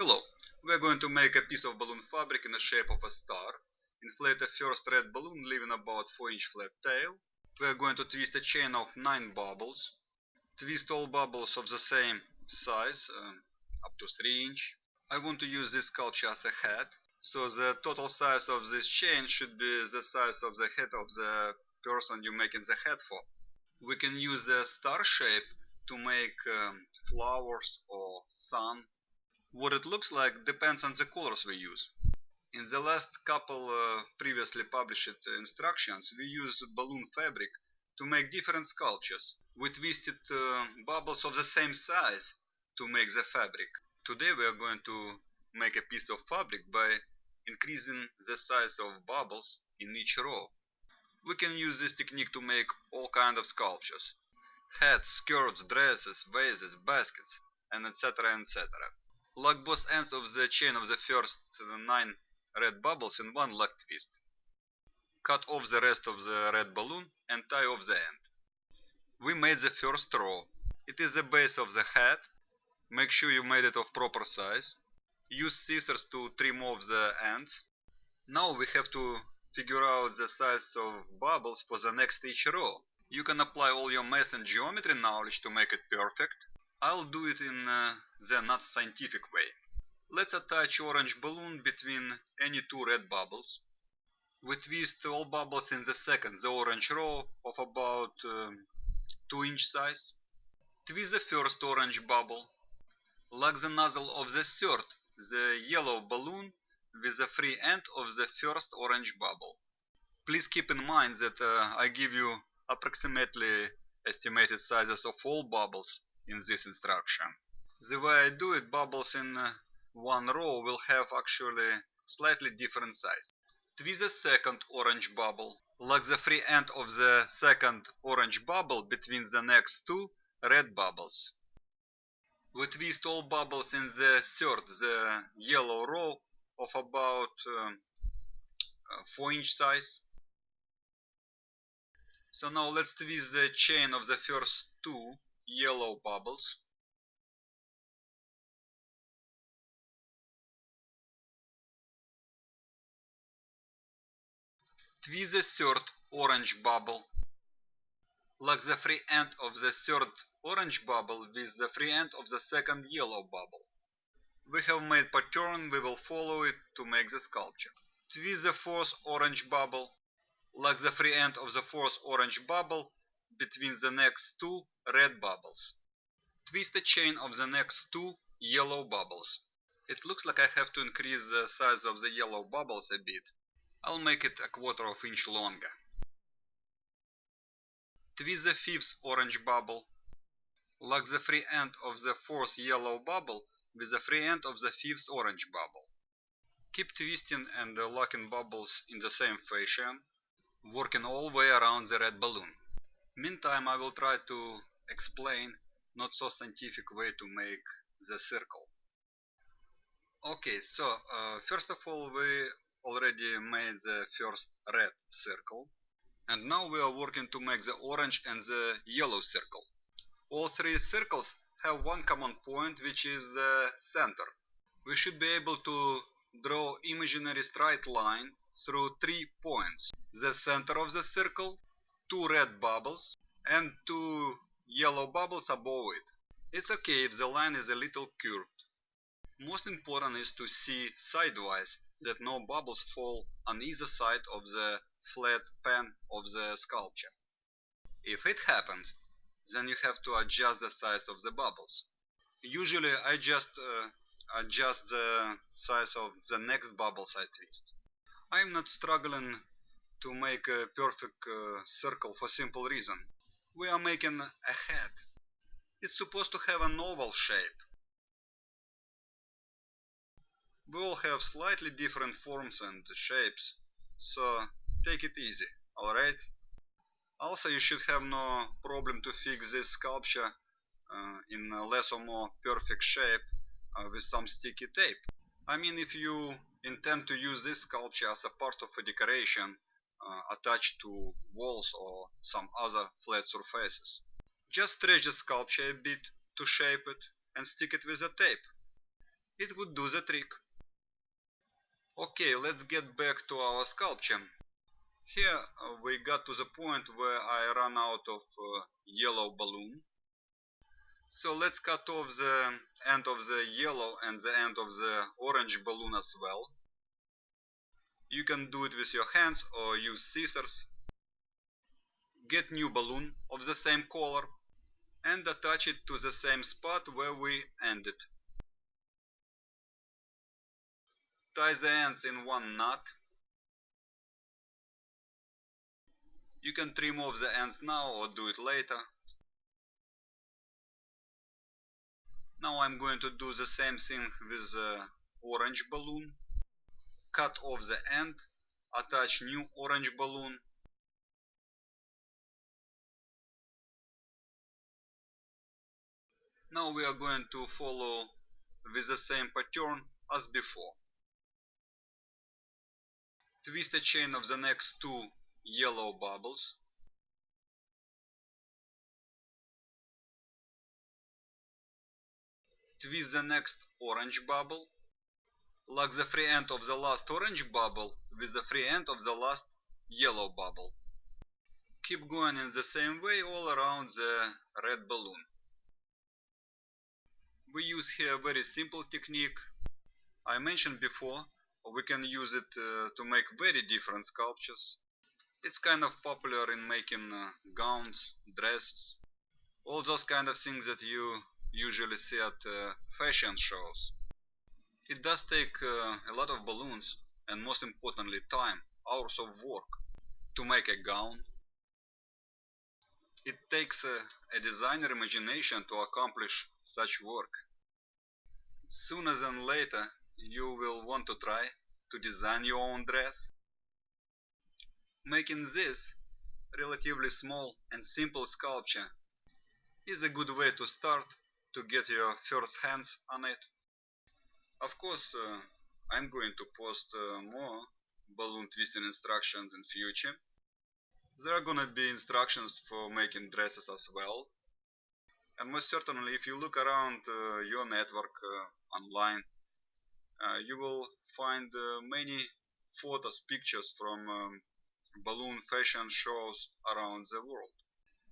Hello, we are going to make a piece of balloon fabric in the shape of a star. Inflate a first red balloon leaving about 4 inch flat tail. We are going to twist a chain of 9 bubbles. Twist all bubbles of the same size, uh, up to 3 inch. I want to use this sculpture as a head, so the total size of this chain should be the size of the head of the person you're making the head for. We can use the star shape to make um, flowers or sun. What it looks like depends on the colors we use. In the last couple uh, previously published instructions, we use balloon fabric to make different sculptures. We twisted uh, bubbles of the same size to make the fabric. Today we are going to make a piece of fabric by increasing the size of bubbles in each row. We can use this technique to make all kind of sculptures. Hats, skirts, dresses, vases, baskets, and etc. etc. Lock both ends of the chain of the first nine red bubbles in one lock twist. Cut off the rest of the red balloon and tie off the end. We made the first row. It is the base of the hat. Make sure you made it of proper size. Use scissors to trim off the ends. Now we have to figure out the size of bubbles for the next each row. You can apply all your math and geometry knowledge to make it perfect. I'll do it in uh, the not scientific way. Let's attach orange balloon between any two red bubbles. We twist all bubbles in the second, the orange row of about um, 2 inch size. Twist the first orange bubble. Lock the nozzle of the third, the yellow balloon with the free end of the first orange bubble. Please keep in mind that uh, I give you approximately estimated sizes of all bubbles in this instruction. The way I do it, bubbles in uh, one row will have actually slightly different size. Twist the second orange bubble. Lock the free end of the second orange bubble between the next two red bubbles. We twist all bubbles in the third, the yellow row of about um, uh, 4 inch size. So now let's twist the chain of the first two yellow bubbles. Twist the third orange bubble. Lock the free end of the third orange bubble with the free end of the second yellow bubble. We have made pattern, we will follow it to make the sculpture. Twist the fourth orange bubble. Lock the free end of the fourth orange bubble between the next two red bubbles. Twist the chain of the next two yellow bubbles. It looks like I have to increase the size of the yellow bubbles a bit. I'll make it a quarter of inch longer. Twist the fifth orange bubble. Lock the free end of the fourth yellow bubble with the free end of the fifth orange bubble. Keep twisting and locking bubbles in the same fashion, working all the way around the red balloon. Meantime I will try to explain not so scientific way to make the circle. Okay, so uh, first of all we already made the first red circle and now we are working to make the orange and the yellow circle. All three circles have one common point which is the center. We should be able to draw imaginary straight line through three points. The center of the circle, two red bubbles and two yellow bubbles above it. It's okay if the line is a little curved. Most important is to see sidewise that no bubbles fall on either side of the flat pan of the sculpture. If it happens, then you have to adjust the size of the bubbles. Usually I just uh, adjust the size of the next bubbles I twist. I am not struggling to make a perfect uh, circle for simple reason. We are making a head. It's supposed to have an oval shape. We have slightly different forms and shapes, so take it easy, alright? Also you should have no problem to fix this sculpture uh, in a less or more perfect shape uh, with some sticky tape. I mean if you intend to use this sculpture as a part of a decoration uh, attached to walls or some other flat surfaces. Just stretch the sculpture a bit to shape it and stick it with a tape. it would do the trick. Okay, let's get back to our sculpture. Here uh, we got to the point where I ran out of uh, yellow balloon. So let's cut off the end of the yellow and the end of the orange balloon as well. You can do it with your hands or use scissors. Get new balloon of the same color and attach it to the same spot where we ended. Tie the ends in one knot. You can trim off the ends now or do it later. Now I'm going to do the same thing with the orange balloon. Cut off the end, attach new orange balloon. Now we are going to follow with the same pattern as before twist a chain of the next two yellow bubbles. Twist the next orange bubble. Lock the free end of the last orange bubble with the free end of the last yellow bubble. Keep going in the same way all around the red balloon. We use here a very simple technique I mentioned before we can use it uh, to make very different sculptures. It's kind of popular in making uh, gowns, dresses, all those kind of things that you usually see at uh, fashion shows. It does take uh, a lot of balloons and most importantly time, hours of work to make a gown. It takes a, a designer imagination to accomplish such work. Sooner than later you will want to try to design your own dress. Making this relatively small and simple sculpture is a good way to start to get your first hands on it. Of course, uh, I'm going to post uh, more balloon twisting instructions in future. There are gonna be instructions for making dresses as well. And most certainly, if you look around uh, your network uh, online, uh, you will find uh, many photos, pictures from um, balloon fashion shows around the world.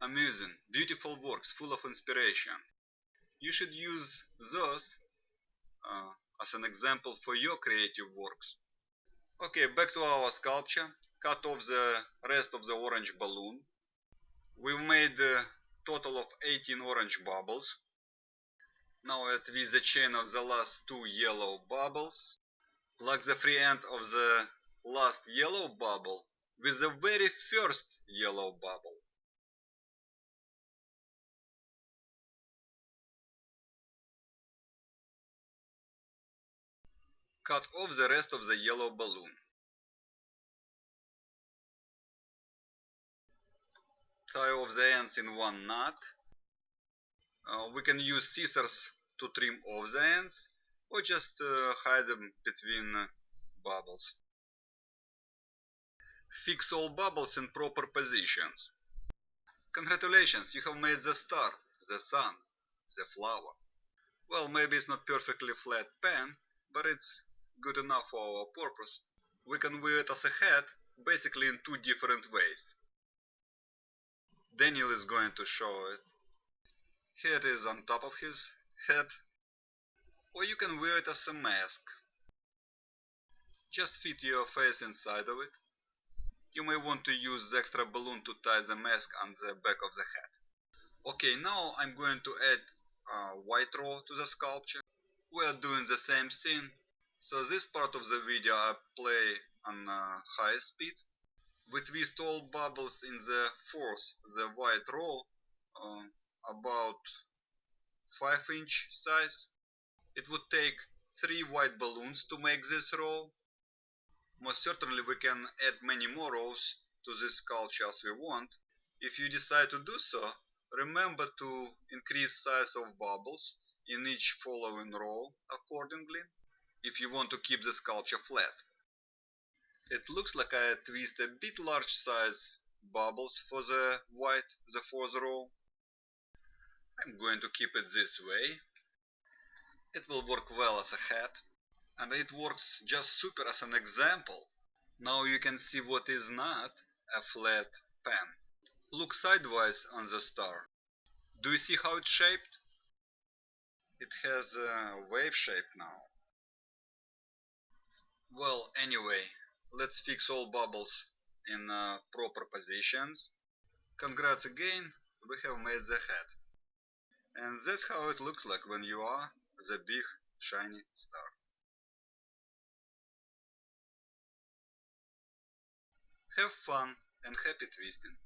Amusing, beautiful works full of inspiration. You should use those uh, as an example for your creative works. Okay, back to our sculpture. Cut off the rest of the orange balloon. We've made a total of 18 orange bubbles. Now I with the chain of the last two yellow bubbles. Lock the free end of the last yellow bubble with the very first yellow bubble. Cut off the rest of the yellow balloon. Tie off the ends in one knot. Uh, we can use scissors to trim off the ends or just uh, hide them between uh, bubbles. Fix all bubbles in proper positions. Congratulations, you have made the star, the sun, the flower. Well, maybe it's not perfectly flat pen, but it's good enough for our purpose. We can wear it as a hat, basically in two different ways. Daniel is going to show it. Here it is on top of his head or you can wear it as a mask. Just fit your face inside of it. You may want to use the extra balloon to tie the mask on the back of the head. Okay, now I'm going to add a white row to the sculpture. We are doing the same thing. So this part of the video I play on uh, high speed. We twist all bubbles in the fourth, the white row, uh, about 5 inch size. It would take 3 white balloons to make this row. Most certainly we can add many more rows to this sculpture as we want. If you decide to do so, remember to increase size of bubbles in each following row accordingly if you want to keep the sculpture flat. It looks like I twist a bit large size bubbles for the white, the fourth row. I'm going to keep it this way. It will work well as a hat, and it works just super as an example. Now you can see what is not a flat pen. Look sideways on the star. Do you see how it's shaped? It has a wave shape now. Well, anyway, let's fix all bubbles in uh, proper positions. Congrats again, we have made the hat. And that's how it looks like when you are the big shiny star. Have fun and happy twisting!